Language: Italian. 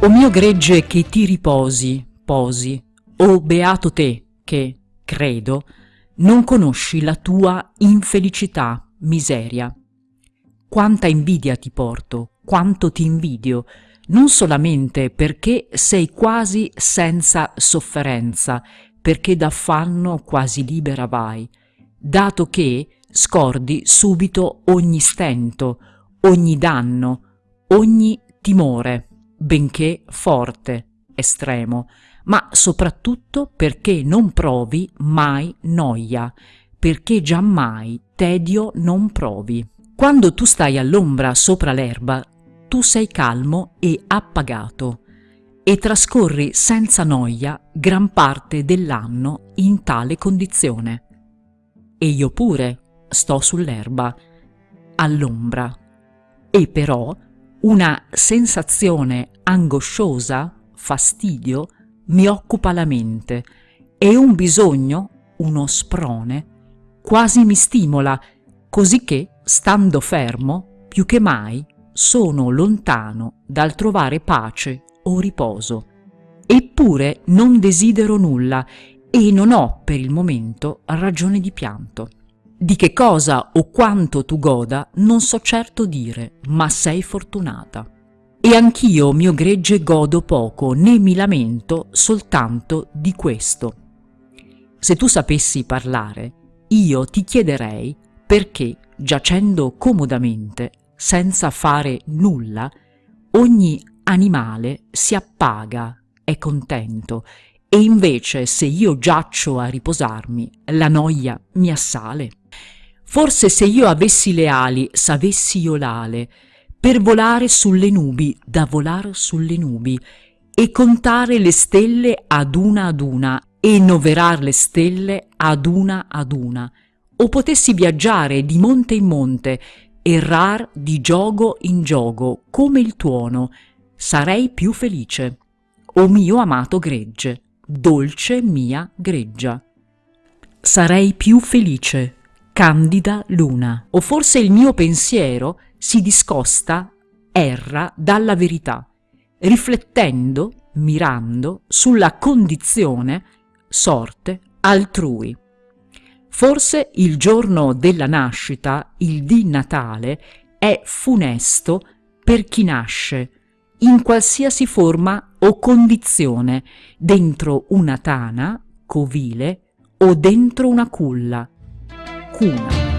O mio gregge che ti riposi, posi, o beato te che, credo, non conosci la tua infelicità, miseria. Quanta invidia ti porto, quanto ti invidio, non solamente perché sei quasi senza sofferenza, perché d'affanno quasi libera vai, dato che scordi subito ogni stento, ogni danno, ogni timore, benché forte, estremo, ma soprattutto perché non provi mai noia, perché giammai tedio non provi. Quando tu stai all'ombra sopra l'erba, tu sei calmo e appagato e trascorri senza noia gran parte dell'anno in tale condizione. E io pure sto sull'erba, all'ombra, e però una sensazione angosciosa, fastidio, mi occupa la mente e un bisogno, uno sprone, quasi mi stimola, così che, stando fermo, più che mai sono lontano dal trovare pace o riposo. Eppure non desidero nulla e non ho per il momento ragione di pianto. Di che cosa o quanto tu goda non so certo dire, ma sei fortunata. E anch'io, mio gregge, godo poco, né mi lamento soltanto di questo. Se tu sapessi parlare, io ti chiederei perché, giacendo comodamente, senza fare nulla, ogni animale si appaga, è contento, e invece se io giaccio a riposarmi, la noia mi assale. Forse se io avessi le ali, s'avessi io l'ale, per volare sulle nubi, da volar sulle nubi, e contare le stelle ad una ad una, e noverar le stelle ad una ad una, o potessi viaggiare di monte in monte, errar di giogo in giogo, come il tuono, sarei più felice. O mio amato gregge, dolce mia greggia. Sarei più felice, candida luna. O forse il mio pensiero si discosta, erra dalla verità, riflettendo, mirando sulla condizione, sorte altrui. Forse il giorno della nascita, il di Natale, è funesto per chi nasce, in qualsiasi forma o condizione, dentro una tana, covile, o dentro una culla, 最难